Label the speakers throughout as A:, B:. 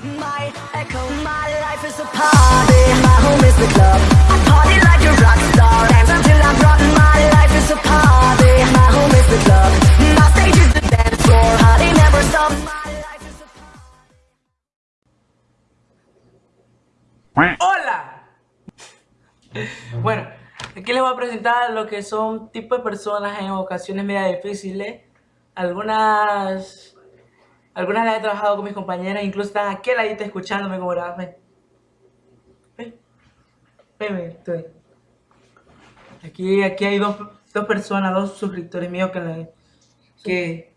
A: My echo, my life is a party. My home is the club. I party like a rock star. Dance until I'm drunk. My life is a party. My home is the club. My stage is the dance floor. Party never stop. My life is a
B: ¡Hola! Bueno, aquí les voy a presentar lo que son tipos de personas en ocasiones media difíciles. Algunas... Algunas las he trabajado con mis compañeras, incluso están aquí al ladito escuchándome como la... Ven. Ven. Ven, ven, estoy. Aquí, aquí hay dos, dos personas, dos suscriptores míos que... la- que...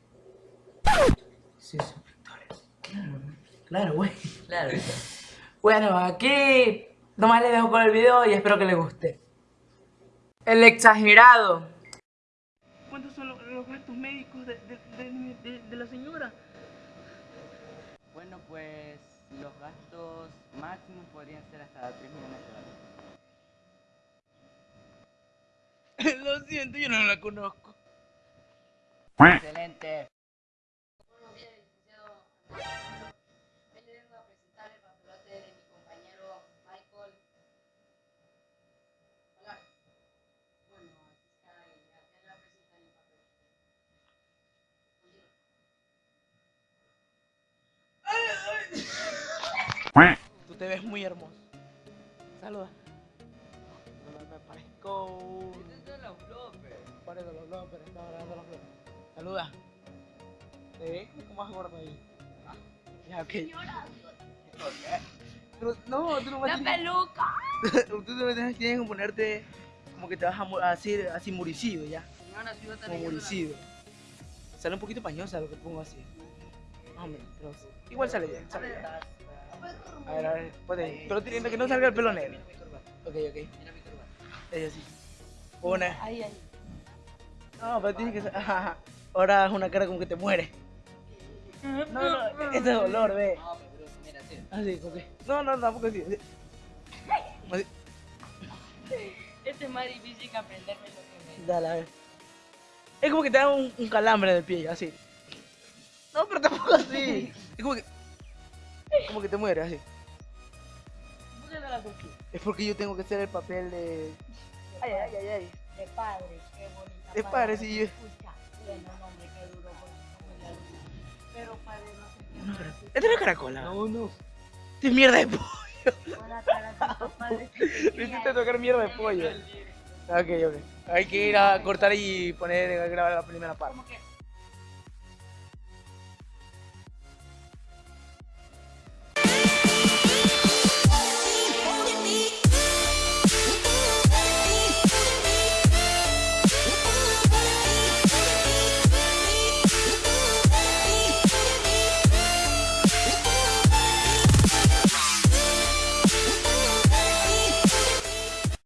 B: Sí, suscriptores. Claro, claro, güey.
C: Claro.
B: Bueno, aquí nomás les dejo con el video y espero que les guste. El exagerado. ¿Cuántos son los, los gastos médicos de- de la señora?
C: Bueno, pues los gastos máximos podrían ser hasta 3 millones de dólares.
B: Lo siento, yo no la conozco.
C: Excelente.
D: Buenos días, licenciado. Hoy le vengo a presentar el papelote de mi compañero Michael. Hola. Bueno, aquí está, y ya te la presentan el papel. Continúa.
B: Ves muy hermoso. Saluda. No me parezco.
C: Estos son los bloopers.
B: Parezco los bloopers, estaba grabando los bloopers. Saluda. ¿Te ves como más gordo ahí? Ah, Ya, ok. Pero, no, tú no a
D: ¡La peluca!
B: Tú no tienes que ponerte como que te vas a, hacer así muricido ya.
D: Señora, si yo te
B: Como muricido. Sale un poquito pañosa lo que pongo así. Más o menos, pero igual sale bien, sale bien. A ver, a ver, ponte, pero teniendo que no salga el pelo negro. Ok, ok.
C: Mira mi.
B: Es así. Una.
D: Ahí, ahí.
B: No, pero tienes que. ajá, Ahora es una cara como que te muere. No, no, este es dolor, ve.
C: No, pero mira, sí.
B: Así, como que. No, no, tampoco así. así. Así.
D: Este es más difícil que aprenderme lo que me...
B: Dale, a ver. Es como que te da un, un calambre en el pie, así. No, pero tampoco así. Es como que. Como que te mueres, así.
D: ¿Por qué la?
B: Es porque yo tengo que hacer el papel de. Ay, ay, ay, ay.
D: De padre, qué bonita.
B: De padre, sí, yo-
D: Escucha, bueno, hombre, qué duro la. Pero padre, no sé qué.
B: ¿Esta no es caracola? No, no. Esta es mierda de pollo.
D: Buena tarde, padre.
B: Hiciste tocar mierda de pollo. Ok, ok. Hay que ir a cortar y poner, grabar la primera parte.
D: Como que